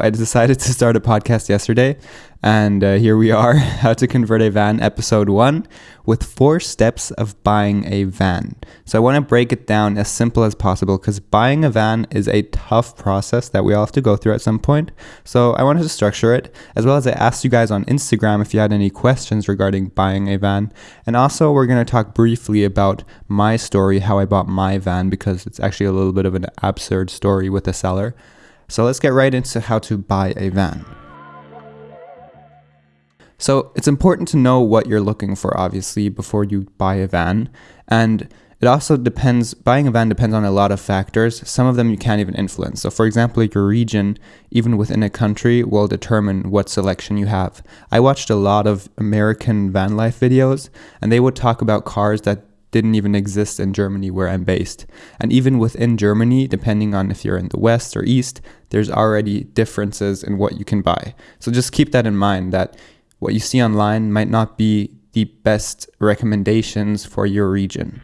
I decided to start a podcast yesterday, and uh, here we are How to Convert a Van, episode one, with four steps of buying a van. So, I want to break it down as simple as possible because buying a van is a tough process that we all have to go through at some point. So, I wanted to structure it, as well as I asked you guys on Instagram if you had any questions regarding buying a van. And also, we're going to talk briefly about my story, how I bought my van, because it's actually a little bit of an absurd story with a seller. So let's get right into how to buy a van. So it's important to know what you're looking for, obviously, before you buy a van. And it also depends, buying a van depends on a lot of factors. Some of them you can't even influence. So, for example, your region, even within a country, will determine what selection you have. I watched a lot of American van life videos, and they would talk about cars that didn't even exist in Germany where I'm based. And even within Germany, depending on if you're in the west or east, there's already differences in what you can buy. So just keep that in mind that what you see online might not be the best recommendations for your region.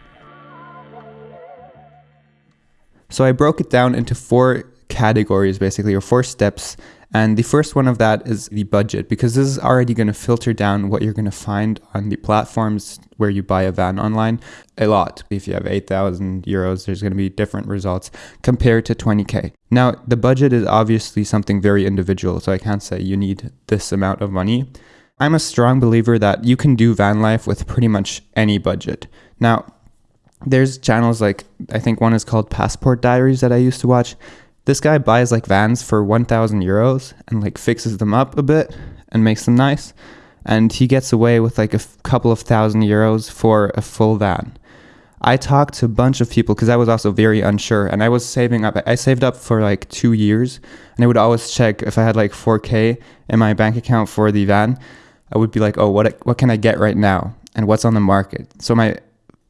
So I broke it down into four categories basically, or four steps and the first one of that is the budget, because this is already going to filter down what you're going to find on the platforms where you buy a van online a lot. If you have 8,000 euros, there's going to be different results compared to 20K. Now, the budget is obviously something very individual, so I can't say you need this amount of money. I'm a strong believer that you can do van life with pretty much any budget. Now, there's channels like, I think one is called Passport Diaries that I used to watch this guy buys like vans for 1000 euros and like fixes them up a bit and makes them nice. And he gets away with like a f- couple of thousand euros for a full van. I talked to a bunch of people because I was also very unsure and I was saving up. I saved up for like two years and I would always check if I had like 4K in my bank account for the van. I would be like, oh, what, what can I get right now? And what's on the market? So my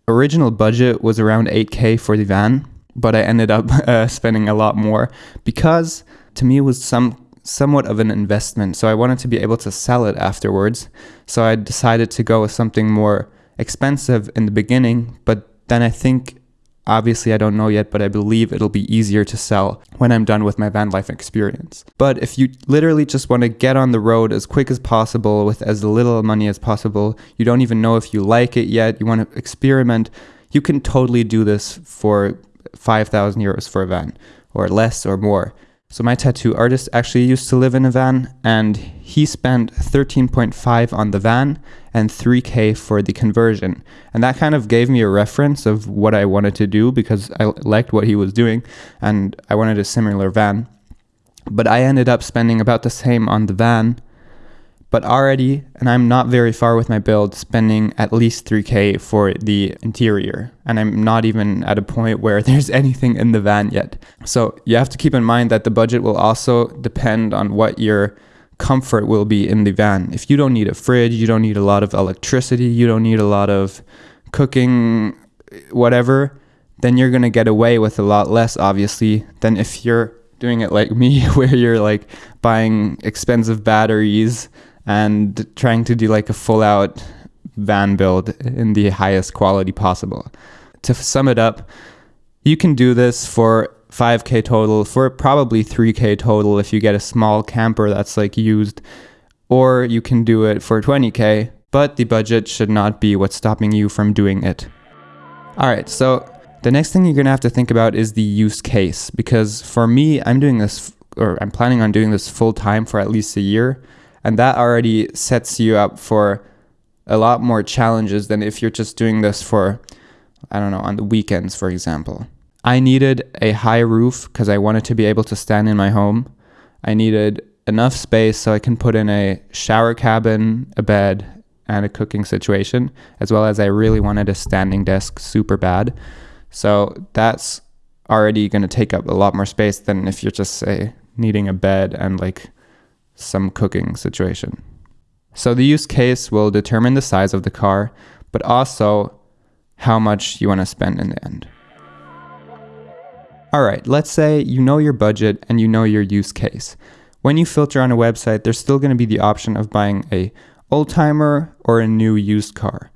original budget was around 8K for the van but I ended up uh, spending a lot more because to me it was some somewhat of an investment. So I wanted to be able to sell it afterwards. So I decided to go with something more expensive in the beginning, but then I think Obviously, I don't know yet, but I believe it'll be easier to sell when I'm done with my van life experience. But if you literally just want to get on the road as quick as possible with as little money as possible, you don't even know if you like it yet, you want to experiment, you can totally do this for 5,000 euros for a van or less or more. So my tattoo artist actually used to live in a van and he spent 13.5 on the van and 3k for the conversion. And that kind of gave me a reference of what I wanted to do because I liked what he was doing and I wanted a similar van. But I ended up spending about the same on the van but already, and I'm not very far with my build, spending at least 3k for the interior. And I'm not even at a point where there's anything in the van yet. So you have to keep in mind that the budget will also depend on what your comfort will be in the van. If you don't need a fridge, you don't need a lot of electricity, you don't need a lot of cooking, whatever, then you're to get away with a lot less, obviously, than if you're doing it like me, where you're like buying expensive batteries and trying to do like a full out van build in the highest quality possible. To sum it up, you can do this for 5k total, for probably 3k total if you get a small camper that's like used, or you can do it for 20k, but the budget should not be what's stopping you from doing it. All right, so the next thing you're gonna have to think about is the use case because for me, I'm doing this or I'm planning on doing this full time for at least a year. And that already sets you up for a lot more challenges than if you're just doing this for, I don't know, on the weekends, for example. I needed a high roof because I wanted to be able to stand in my home. I needed enough space so I can put in a shower cabin, a bed, and a cooking situation, as well as I really wanted a standing desk super bad. So that's already going to take up a lot more space than if you're just, say, needing a bed and like some cooking situation. So the use case will determine the size of the car, but also how much you want to spend in the end. All right, let's say you know your budget and you know your use case. When you filter on a website, there's still going to be the option of buying a old timer or a new used car.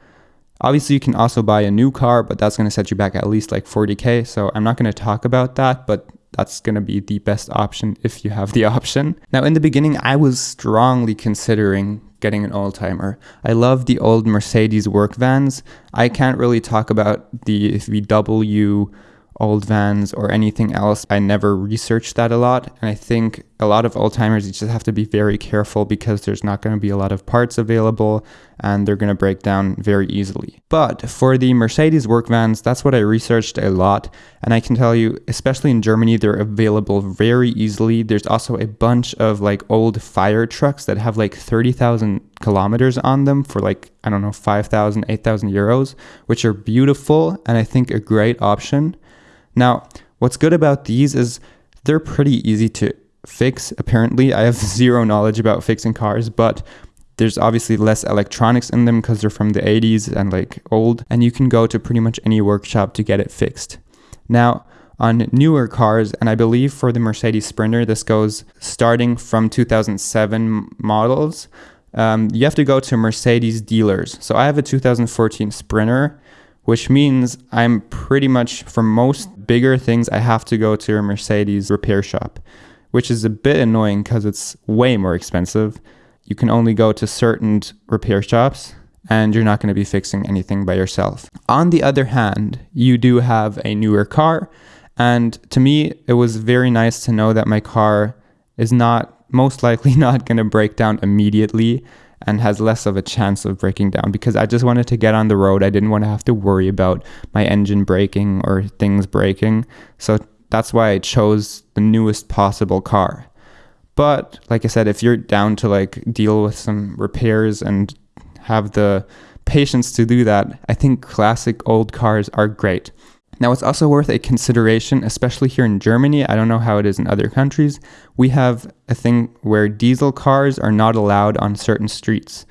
Obviously, you can also buy a new car, but that's going to set you back at least like 40k. So I'm not going to talk about that, but that's going to be the best option if you have the option. Now, in the beginning, I was strongly considering getting an old timer. I love the old Mercedes work vans. I can't really talk about the VW old vans or anything else. I never researched that a lot. And I think a lot of old timers, you just have to be very careful because there's not going to be a lot of parts available and they're going to break down very easily. But for the Mercedes work vans, that's what I researched a lot. And I can tell you, especially in Germany, they're available very easily. There's also a bunch of like old fire trucks that have like 30,000 kilometers on them for like, I don't know, 5,000, 8,000 euros, which are beautiful and I think a great option. Now, what's good about these is they're pretty easy to fix. Apparently, I have zero knowledge about fixing cars, but there's obviously less electronics in them because they're from the 80s and like old, and you can go to pretty much any workshop to get it fixed. Now, on newer cars, and I believe for the Mercedes Sprinter, this goes starting from 2007 models. Um, you have to go to Mercedes dealers. So I have a 2014 Sprinter, which means I'm pretty much for most bigger things, I have to go to a Mercedes repair shop, which is a bit annoying because it's way more expensive. You can only go to certain repair shops and you're not going to be fixing anything by yourself. On the other hand, you do have a newer car. And to me, it was very nice to know that my car is not most likely not going to break down immediately and has less of a chance of breaking down because I just wanted to get on the road. I didn't want to have to worry about my engine breaking or things breaking. So that's why I chose the newest possible car. But like I said, if you're down to like deal with some repairs and have the patience to do that, I think classic old cars are great. Now, it's also worth a consideration, especially here in Germany. I don't know how it is in other countries. We have a thing where diesel cars are not allowed on certain streets,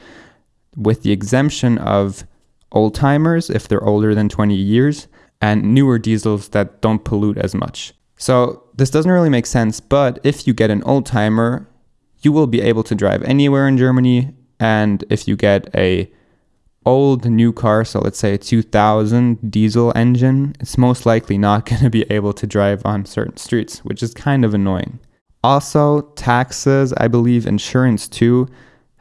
with the exemption of old timers if they're older than 20 years and newer diesels that don't pollute as much. So, this doesn't really make sense, but if you get an old timer, you will be able to drive anywhere in Germany. And if you get a old new car, so let's say a 2000 diesel engine, it's most likely not going to be able to drive on certain streets, which is kind of annoying. Also, taxes, I believe insurance too,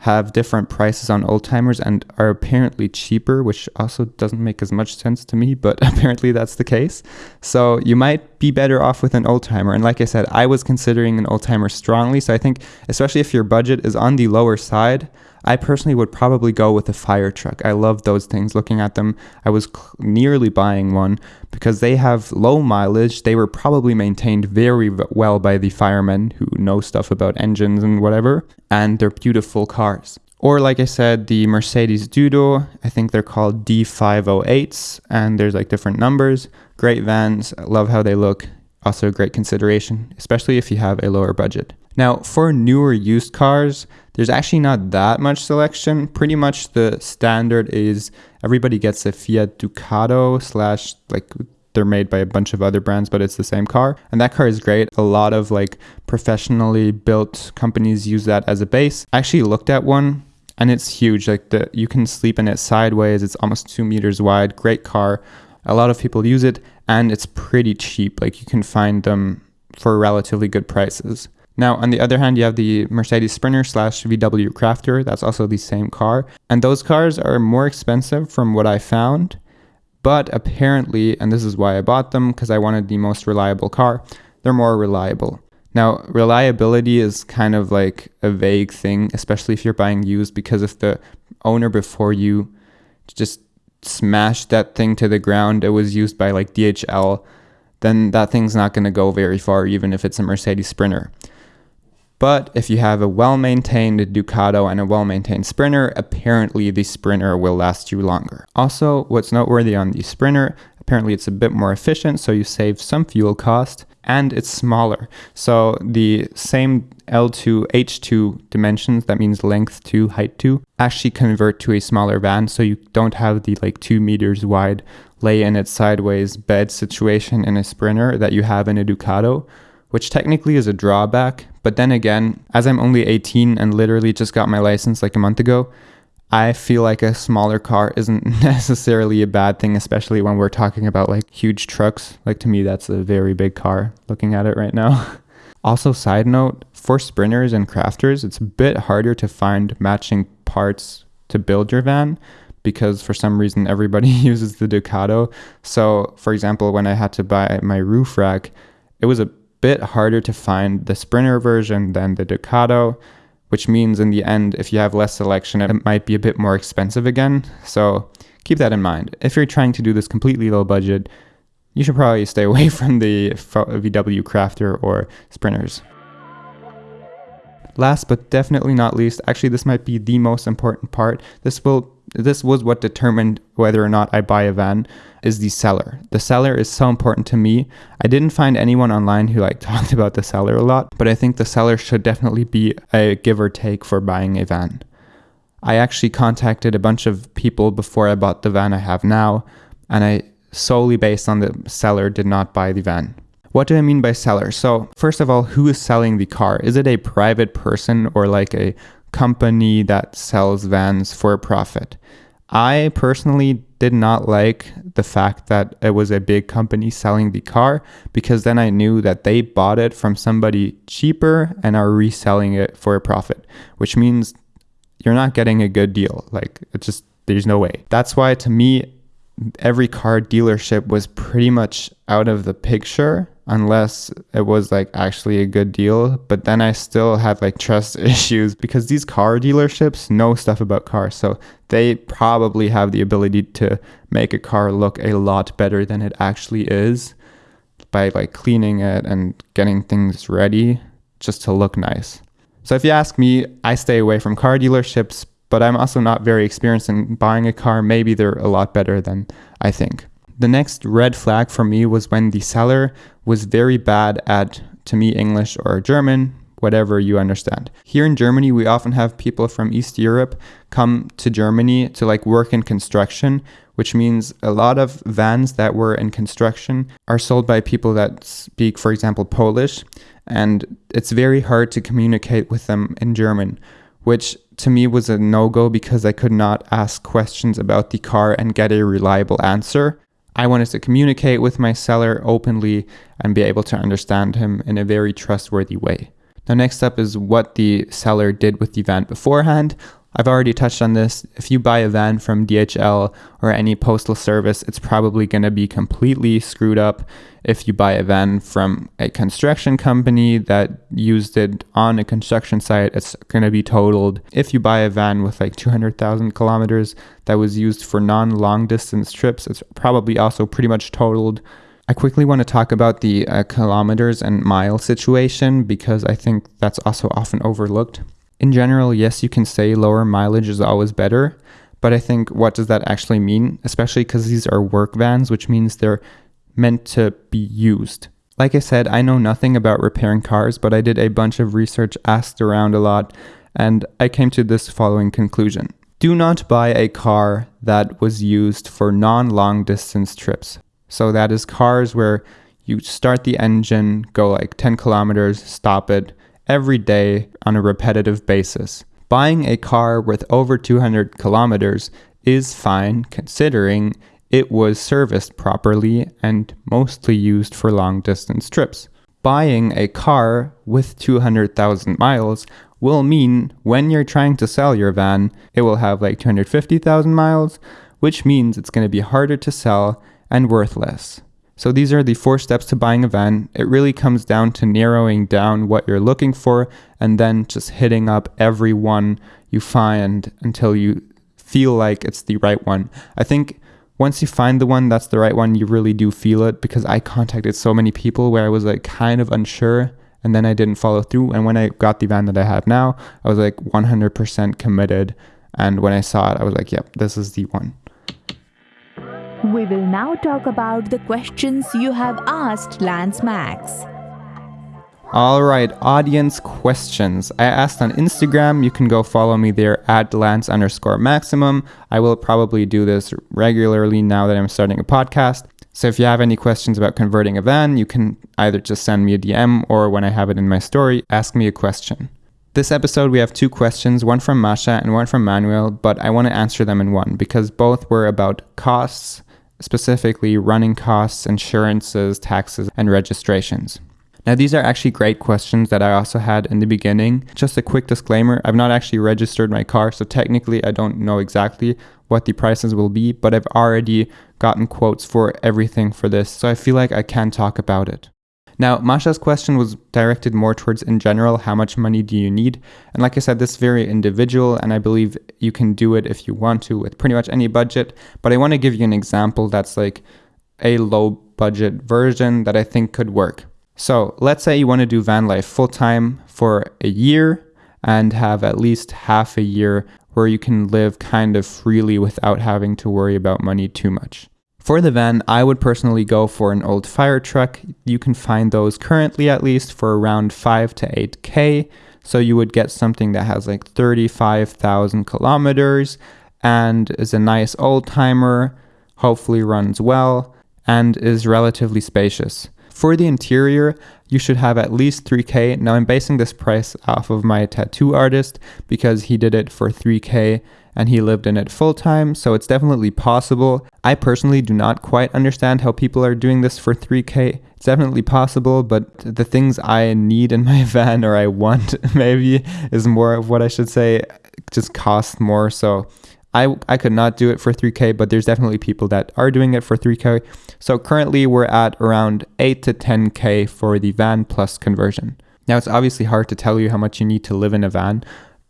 have different prices on old timers and are apparently cheaper, which also doesn't make as much sense to me, but apparently that's the case. So you might be better off with an old timer. And like I said, I was considering an old timer strongly. So I think, especially if your budget is on the lower side, I personally would probably go with a fire truck. I love those things. Looking at them, I was nearly buying one because they have low mileage. They were probably maintained very well by the firemen who know stuff about engines and whatever, and they're beautiful cars. Or, like I said, the Mercedes Düdo, I think they're called D508s, and there's like different numbers. Great vans, love how they look. Also, a great consideration, especially if you have a lower budget. Now, for newer used cars, there's actually not that much selection. Pretty much the standard is everybody gets a Fiat Ducato slash like they're made by a bunch of other brands, but it's the same car. And that car is great. A lot of like professionally built companies use that as a base. I actually looked at one and it's huge. Like the you can sleep in it sideways. It's almost two meters wide. Great car. A lot of people use it and it's pretty cheap. Like you can find them for relatively good prices. Now, on the other hand, you have the Mercedes Sprinter slash VW Crafter. That's also the same car. And those cars are more expensive from what I found. But apparently, and this is why I bought them, because I wanted the most reliable car, they're more reliable. Now, reliability is kind of like a vague thing, especially if you're buying used, because if the owner before you just smashed that thing to the ground, it was used by like DHL, then that thing's not going to go very far, even if it's a Mercedes Sprinter. But if you have a well maintained Ducato and a well maintained Sprinter, apparently the Sprinter will last you longer. Also, what's noteworthy on the Sprinter, apparently it's a bit more efficient, so you save some fuel cost, and it's smaller. So the same L2, H2 dimensions, that means length to height to, actually convert to a smaller van, so you don't have the like two meters wide lay in it sideways bed situation in a Sprinter that you have in a Ducato which technically is a drawback. But then again, as I'm only 18 and literally just got my license like a month ago, I feel like a smaller car isn't necessarily a bad thing, especially when we're talking about like huge trucks. Like to me, that's a very big car looking at it right now. also, side note for sprinters and crafters, it's a bit harder to find matching parts to build your van because for some reason everybody uses the Ducato. So, for example, when I had to buy my roof rack, it was a bit harder to find the Sprinter version than the Ducato which means in the end, if you have less selection, it might be a bit more expensive again. So keep that in mind. If you're trying to do this completely low budget, you should probably stay away from the VW Crafter or Sprinters. Last but definitely not least, actually this might be the most important part. This will this was what determined whether or not I buy a van is the seller. The seller is so important to me. I didn't find anyone online who like talked about the seller a lot, but I think the seller should definitely be a give or take for buying a van. I actually contacted a bunch of people before I bought the van I have now, and I solely based on the seller did not buy the van. What do I mean by seller? So, first of all, who is selling the car? Is it a private person or like a company that sells vans for a profit? I personally did not like the fact that it was a big company selling the car because then I knew that they bought it from somebody cheaper and are reselling it for a profit, which means you're not getting a good deal. Like, it's just, there's no way. That's why, to me, every car dealership was pretty much out of the picture unless it was like actually a good deal. But then I still had like trust issues because these car dealerships know stuff about cars. So they probably have the ability to make a car look a lot better than it actually is by like cleaning it and getting things ready just to look nice. So if you ask me, I stay away from car dealerships, but I'm also not very experienced in buying a car. Maybe they're a lot better than I think. The next red flag for me was when the seller was very bad at, to me, English or German, whatever you understand. Here in Germany, we often have people from East Europe come to Germany to like work in construction, which means a lot of vans that were in construction are sold by people that speak, for example, Polish, and it's very hard to communicate with them in German, which to me was a no go because I could not ask questions about the car and get a reliable answer. I wanted to communicate with my seller openly and be able to understand him in a very trustworthy way. Now, next up is what the seller did with the van beforehand. I've already touched on this. If you buy a van from DHL or any postal service, it's probably going to be completely screwed up. If you buy a van from a construction company that used it on a construction site, it's going to be totaled. If you buy a van with like 200,000 kilometers that was used for non long distance trips, it's probably also pretty much totaled. I quickly want to talk about the uh, kilometers and mile situation because I think that's also often overlooked. In general, yes, you can say lower mileage is always better, but I think what does that actually mean? Especially because these are work vans, which means they're meant to be used. Like I said, I know nothing about repairing cars, but I did a bunch of research, asked around a lot, and I came to this following conclusion. Do not buy a car that was used for non long distance trips. So that is cars where you start the engine, go like 10 kilometers, stop it every day on a repetitive basis. Buying a car with over 200 kilometers is fine considering it was serviced properly and mostly used for long distance trips. Buying a car with 200,000 miles will mean when you're trying to sell your van, it will have like 250,000 miles, which means it's going to be harder to sell and worthless. So these are the four steps to buying a van. It really comes down to narrowing down what you're looking for and then just hitting up every one you find until you feel like it's the right one. I think once you find the one that's the right one, you really do feel it because I contacted so many people where I was like kind of unsure and then I didn't follow through. And when I got the van that I have now, I was like 100% committed. And when I saw it, I was like, yep, this is the one. We will now talk about the questions you have asked Lance Max. All right, audience questions. I asked on Instagram. You can go follow me there at Lance underscore maximum. I will probably do this regularly now that I'm starting a podcast. So if you have any questions about converting a van, you can either just send me a DM or when I have it in my story, ask me a question. This episode, we have two questions, one from Masha and one from Manuel, but I want to answer them in one because both were about costs, specifically running costs, insurances, taxes, and registrations. Now, these are actually great questions that I also had in the beginning. Just a quick disclaimer I've not actually registered my car, so technically I don't know exactly what the prices will be, but I've already gotten quotes for everything for this, so I feel like I can talk about it. Now, Masha's question was directed more towards, in general, how much money do you need? And like I said, this is very individual, and I believe you can do it if you want to with pretty much any budget. But I want to give you an example that's like a low budget version that I think could work. So let's say you want to do van life full time for a year and have at least half a year where you can live kind of freely without having to worry about money too much. For the van, I would personally go for an old fire truck. You can find those currently at least for around 5 to 8k. So you would get something that has like 35,000 kilometers and is a nice old timer, hopefully runs well, and is relatively spacious. For the interior, you should have at least 3k. Now I'm basing this price off of my tattoo artist because he did it for 3k and he lived in it full time, so it's definitely possible. I personally do not quite understand how people are doing this for 3K. It's definitely possible, but the things I need in my van or I want maybe is more of what I should say just cost more. So I, I could not do it for 3K, but there's definitely people that are doing it for 3K. So currently we're at around 8 to 10K for the van plus conversion. Now it's obviously hard to tell you how much you need to live in a van,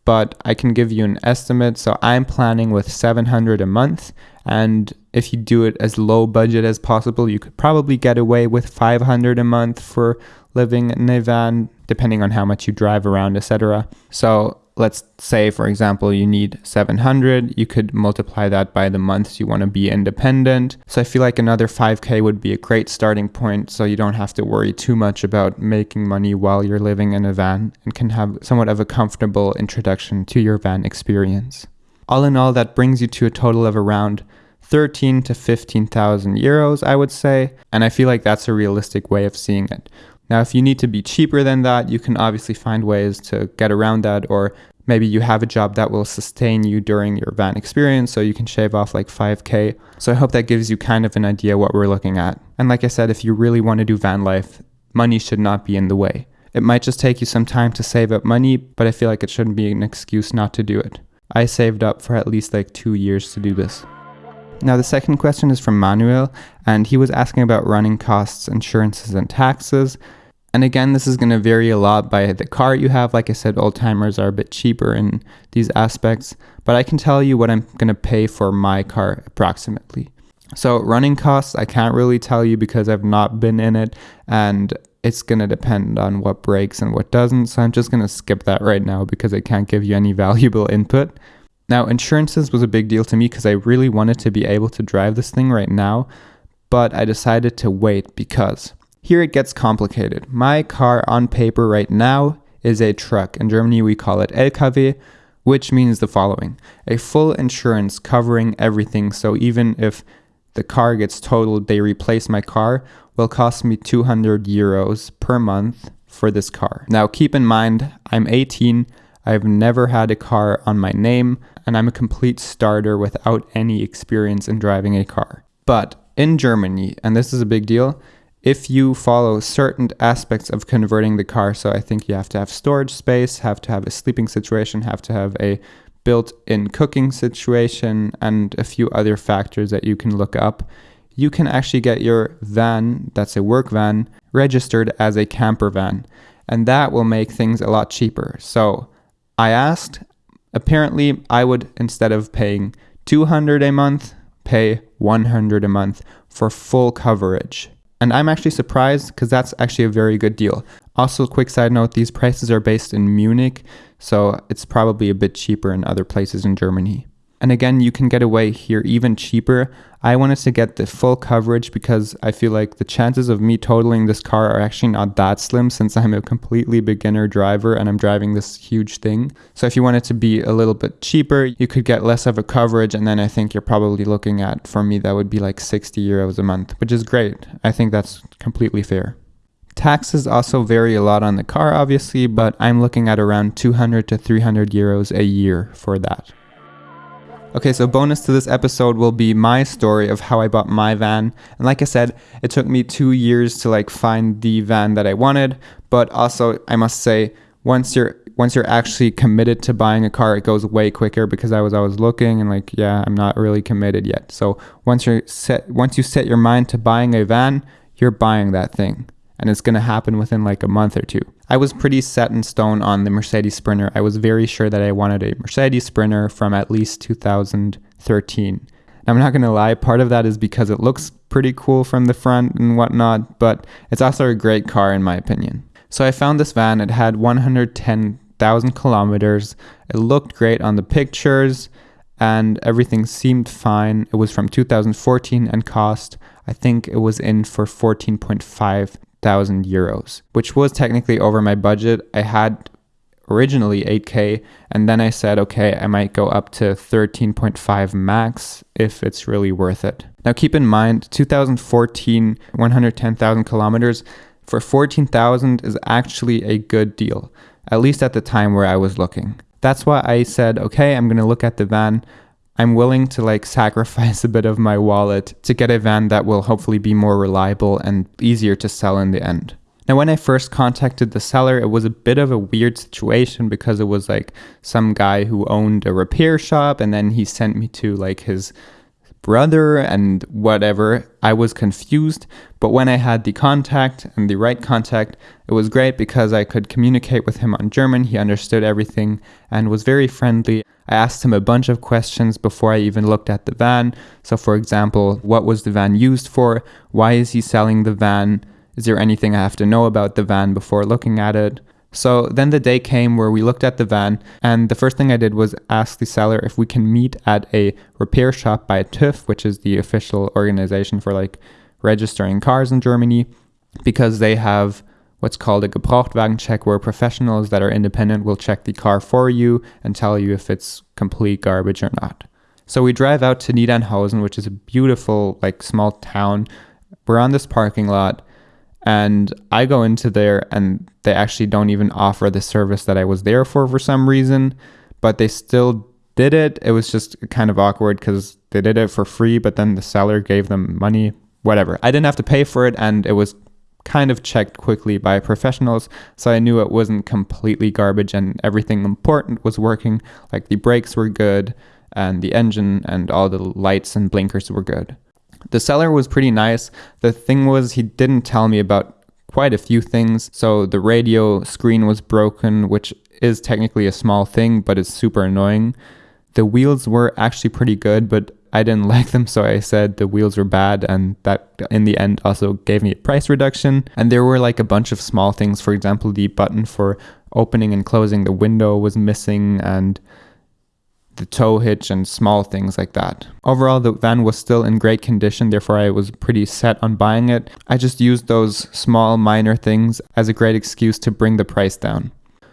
but I can give you an estimate. So I'm planning with 700 a month. And if you do it as low budget as possible, you could probably get away with 500 a month for living in a van, depending on how much you drive around, etc. So let's say for example you need 700 you could multiply that by the months you want to be independent. So i feel like another 5k would be a great starting point so you don't have to worry too much about making money while you're living in a van and can have somewhat of a comfortable introduction to your van experience. All in all that brings you to a total of around 13 to 15,000 euros I would say and I feel like that's a realistic way of seeing it now, if you need to be cheaper than that, you can obviously find ways to get around that, or maybe you have a job that will sustain you during your van experience, so you can shave off like 5K. So I hope that gives you kind of an idea what we're looking at. And like I said, if you really want to do van life, money should not be in the way. It might just take you some time to save up money, but I feel like it shouldn't be an excuse not to do it. I saved up for at least like two years to do this. Now, the second question is from Manuel, and he was asking about running costs, insurances, and taxes. And again, this is going to vary a lot by the car you have. Like I said, old timers are a bit cheaper in these aspects, but I can tell you what I'm going to pay for my car approximately. So, running costs, I can't really tell you because I've not been in it and it's going to depend on what breaks and what doesn't. So, I'm just going to skip that right now because I can't give you any valuable input. Now, insurances was a big deal to me because I really wanted to be able to drive this thing right now, but I decided to wait because here it gets complicated. My car on paper right now is a truck. In Germany, we call it LKW, which means the following a full insurance covering everything. So even if the car gets totaled, they replace my car, will cost me 200 euros per month for this car. Now, keep in mind, I'm 18. I've never had a car on my name, and I'm a complete starter without any experience in driving a car. But in Germany, and this is a big deal, if you follow certain aspects of converting the car, so I think you have to have storage space, have to have a sleeping situation, have to have a built in cooking situation, and a few other factors that you can look up, you can actually get your van, that's a work van, registered as a camper van. And that will make things a lot cheaper. So I asked, apparently, I would, instead of paying 200 a month, pay 100 a month for full coverage. And I'm actually surprised because that's actually a very good deal. Also, quick side note these prices are based in Munich, so it's probably a bit cheaper in other places in Germany. And again, you can get away here even cheaper. I wanted to get the full coverage because I feel like the chances of me totaling this car are actually not that slim since I'm a completely beginner driver and I'm driving this huge thing. So if you want it to be a little bit cheaper, you could get less of a coverage. And then I think you're probably looking at, for me, that would be like 60 euros a month, which is great. I think that's completely fair. Taxes also vary a lot on the car, obviously, but I'm looking at around 200 to 300 euros a year for that. Okay, so bonus to this episode will be my story of how I bought my van. And like I said, it took me two years to like find the van that I wanted. But also, I must say, once you're once you're actually committed to buying a car, it goes way quicker because I was always looking and like, yeah, I'm not really committed yet. So once you're set, once you set your mind to buying a van, you're buying that thing, and it's gonna happen within like a month or two. I was pretty set in stone on the Mercedes Sprinter. I was very sure that I wanted a Mercedes Sprinter from at least 2013. I'm not gonna lie, part of that is because it looks pretty cool from the front and whatnot, but it's also a great car in my opinion. So I found this van, it had 110,000 kilometers, it looked great on the pictures, and everything seemed fine. It was from 2014 and cost, I think it was in for 14.5 thousand euros, which was technically over my budget. I had originally 8k and then I said okay I might go up to 13.5 max if it's really worth it. Now keep in mind 2014 110,000 kilometers for 14,000 is actually a good deal at least at the time where I was looking. That's why I said okay I'm going to look at the van I'm willing to like sacrifice a bit of my wallet to get a van that will hopefully be more reliable and easier to sell in the end. Now, when I first contacted the seller, it was a bit of a weird situation because it was like some guy who owned a repair shop and then he sent me to like his brother and whatever. I was confused, but when I had the contact and the right contact, it was great because I could communicate with him on German. He understood everything and was very friendly. I asked him a bunch of questions before I even looked at the van. So, for example, what was the van used for? Why is he selling the van? Is there anything I have to know about the van before looking at it? So then the day came where we looked at the van, and the first thing I did was ask the seller if we can meet at a repair shop by TÜV, which is the official organization for like registering cars in Germany, because they have what's called a Gebrauchtwagen check, where professionals that are independent will check the car for you and tell you if it's complete garbage or not. So we drive out to Niedernhausen, which is a beautiful, like, small town. We're on this parking lot, and I go into there, and they actually don't even offer the service that I was there for for some reason, but they still did it. It was just kind of awkward because they did it for free, but then the seller gave them money. Whatever. I didn't have to pay for it, and it was kind of checked quickly by professionals, so I knew it wasn't completely garbage and everything important was working. Like the brakes were good and the engine and all the lights and blinkers were good. The seller was pretty nice. The thing was, he didn't tell me about quite a few things. So the radio screen was broken, which is technically a small thing, but it's super annoying. The wheels were actually pretty good, but I didn't like them, so I said the wheels were bad, and that in the end also gave me a price reduction. And there were like a bunch of small things. For example, the button for opening and closing the window was missing, and the tow hitch and small things like that. Overall, the van was still in great condition, therefore, I was pretty set on buying it. I just used those small, minor things as a great excuse to bring the price down.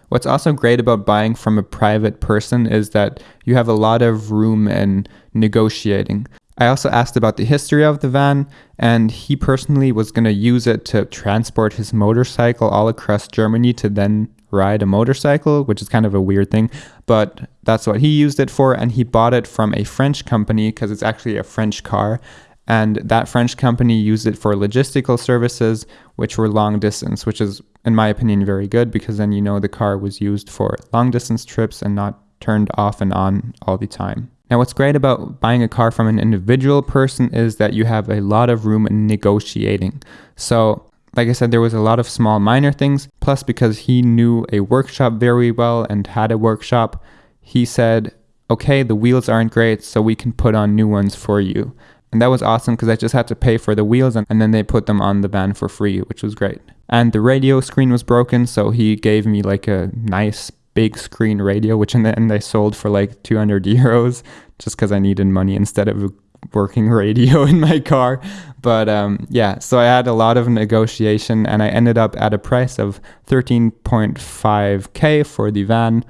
What's also great about buying from a private person is that you have a lot of room in negotiating. I also asked about the history of the van, and he personally was going to use it to transport his motorcycle all across Germany to then ride a motorcycle, which is kind of a weird thing, but that's what he used it for. And he bought it from a French company because it's actually a French car. And that French company used it for logistical services, which were long distance, which is, in my opinion, very good because then you know the car was used for long distance trips and not turned off and on all the time. Now, what's great about buying a car from an individual person is that you have a lot of room in negotiating. So, like I said, there was a lot of small, minor things. Plus, because he knew a workshop very well and had a workshop, he said, Okay, the wheels aren't great, so we can put on new ones for you. And that was awesome because I just had to pay for the wheels and, and then they put them on the van for free, which was great. And the radio screen was broken, so he gave me like a nice big screen radio, which in the end I sold for like 200 euros just because I needed money instead of working radio in my car. But um, yeah, so I had a lot of negotiation and I ended up at a price of 13.5k for the van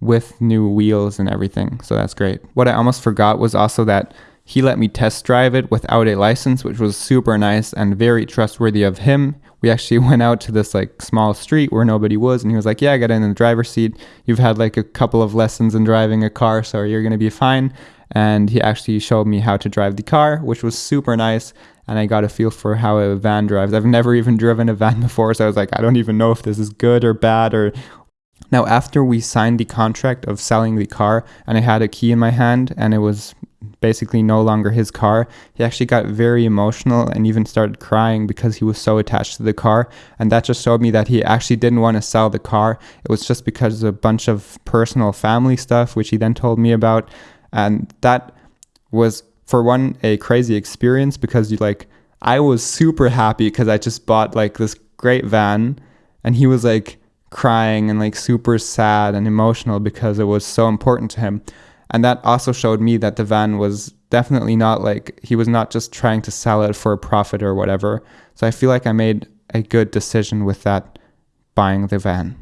with new wheels and everything. So that's great. What I almost forgot was also that he let me test drive it without a license, which was super nice and very trustworthy of him. we actually went out to this like small street where nobody was, and he was like, "Yeah, get in the driver's seat. You've had like a couple of lessons in driving a car, so you're gonna be fine." And he actually showed me how to drive the car, which was super nice. And I got a feel for how a van drives. I've never even driven a van before, so I was like, I don't even know if this is good or bad or now, after we signed the contract of selling the car and I had a key in my hand and it was basically no longer his car, he actually got very emotional and even started crying because he was so attached to the car. And that just showed me that he actually didn't want to sell the car. It was just because of a bunch of personal family stuff, which he then told me about. And that was, for one, a crazy experience because you like, I was super happy because I just bought like this great van and he was like, crying and like super sad and emotional because it was so important to him. And that also showed me that the van was definitely not like he was not just trying to sell it for a profit or whatever. So I feel like I made a good decision with that buying the van.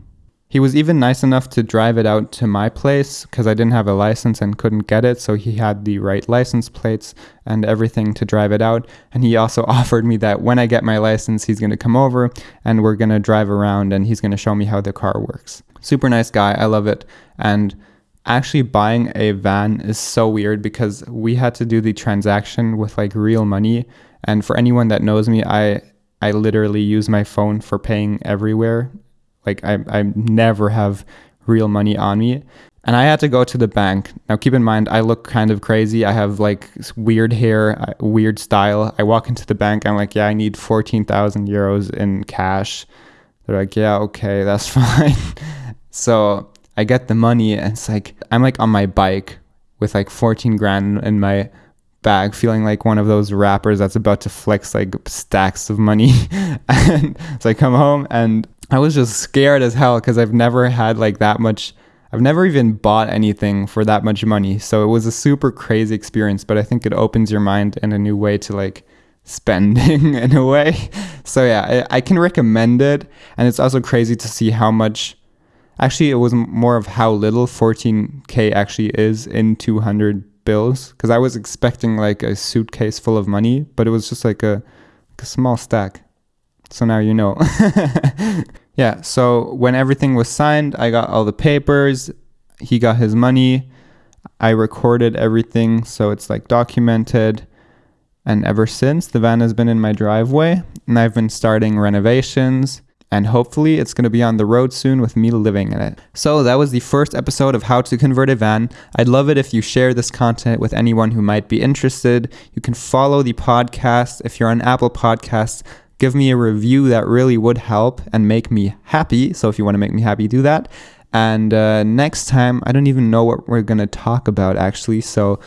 He was even nice enough to drive it out to my place because I didn't have a license and couldn't get it. So he had the right license plates and everything to drive it out. And he also offered me that when I get my license, he's going to come over and we're going to drive around and he's going to show me how the car works. Super nice guy. I love it. And actually buying a van is so weird because we had to do the transaction with like real money. And for anyone that knows me, I I literally use my phone for paying everywhere like I, I never have real money on me. And I had to go to the bank. Now, keep in mind, I look kind of crazy. I have like weird hair, weird style. I walk into the bank. I'm like, yeah, I need 14,000 euros in cash. They're like, yeah, okay, that's fine. so I get the money, and it's like, I'm like on my bike with like 14 grand in my bag, feeling like one of those rappers that's about to flex like stacks of money. and so I come home and I was just scared as hell because I've never had like that much. I've never even bought anything for that much money. So it was a super crazy experience, but I think it opens your mind in a new way to like spending in a way. So yeah, I, I can recommend it. And it's also crazy to see how much. Actually, it was more of how little 14K actually is in 200 bills. Because I was expecting like a suitcase full of money, but it was just like a, like a small stack. So now you know. yeah, so when everything was signed, I got all the papers. He got his money. I recorded everything, so it's like documented. And ever since, the van has been in my driveway, and I've been starting renovations. And hopefully, it's going to be on the road soon with me living in it. So, that was the first episode of How to Convert a Van. I'd love it if you share this content with anyone who might be interested. You can follow the podcast if you're on Apple Podcasts give me a review that really would help and make me happy. So if you want to make me happy, do that. And uh, next time, I don't even know what we're going to talk about actually. So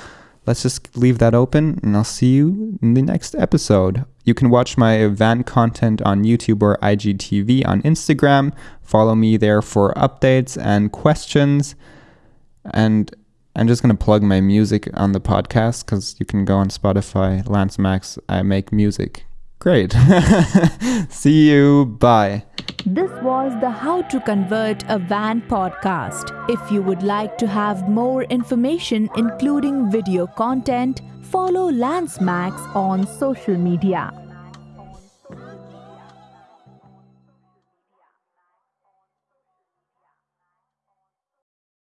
let's just leave that open and I'll see you in the next episode. You can watch my event content on YouTube or IGTV on Instagram. Follow me there for updates and questions. And I'm just going to plug my music on the podcast because you can go on Spotify, Lance Max. I make music. Great. See you. Bye. This was the How to Convert a Van podcast. If you would like to have more information, including video content, follow Lance Max on social media.